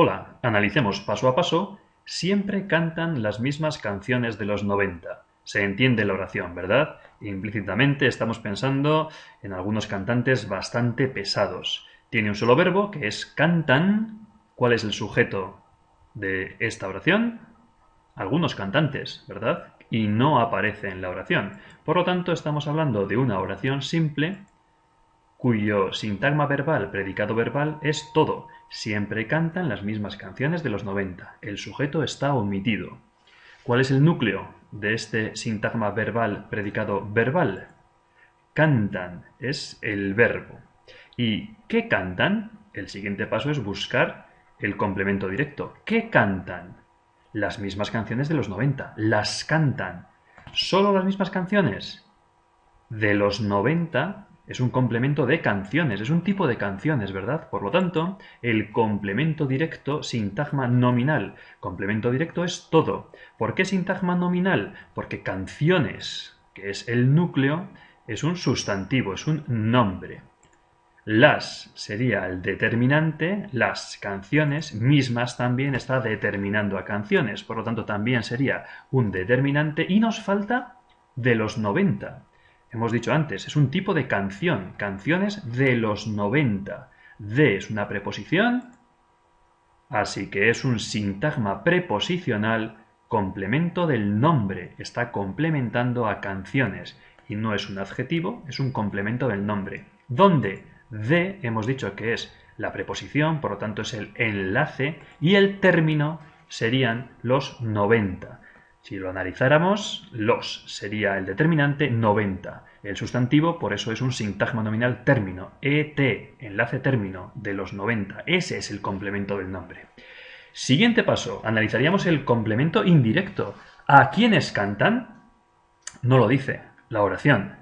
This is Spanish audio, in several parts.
Hola, analicemos paso a paso. Siempre cantan las mismas canciones de los 90. Se entiende la oración, ¿verdad? Implícitamente estamos pensando en algunos cantantes bastante pesados. Tiene un solo verbo, que es cantan. ¿Cuál es el sujeto de esta oración? Algunos cantantes, ¿verdad? Y no aparece en la oración. Por lo tanto, estamos hablando de una oración simple cuyo sintagma verbal, predicado verbal, es todo. Siempre cantan las mismas canciones de los 90. El sujeto está omitido. ¿Cuál es el núcleo de este sintagma verbal, predicado verbal? Cantan es el verbo. ¿Y qué cantan? El siguiente paso es buscar el complemento directo. ¿Qué cantan? Las mismas canciones de los 90. Las cantan. ¿Solo las mismas canciones? De los 90 es un complemento de canciones, es un tipo de canciones, ¿verdad? Por lo tanto, el complemento directo, sintagma nominal. Complemento directo es todo. ¿Por qué sintagma nominal? Porque canciones, que es el núcleo, es un sustantivo, es un nombre. Las sería el determinante, las canciones mismas también está determinando a canciones, por lo tanto también sería un determinante y nos falta de los 90. Hemos dicho antes, es un tipo de canción, canciones de los 90. De es una preposición, así que es un sintagma preposicional, complemento del nombre, está complementando a canciones y no es un adjetivo, es un complemento del nombre. ¿Dónde? De hemos dicho que es la preposición, por lo tanto es el enlace y el término serían los 90. Si lo analizáramos, los sería el determinante 90. El sustantivo, por eso es un sintagma nominal término. ET, enlace término de los 90. Ese es el complemento del nombre. Siguiente paso, analizaríamos el complemento indirecto. ¿A quiénes cantan? No lo dice la oración.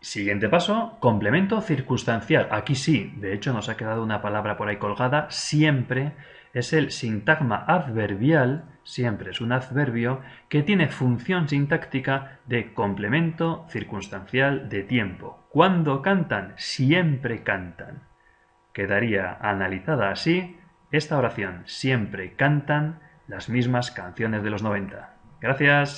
Siguiente paso, complemento circunstancial. Aquí sí, de hecho nos ha quedado una palabra por ahí colgada, siempre es el sintagma adverbial, siempre es un adverbio, que tiene función sintáctica de complemento circunstancial de tiempo. Cuando cantan, siempre cantan. Quedaría analizada así esta oración. Siempre cantan las mismas canciones de los 90. Gracias.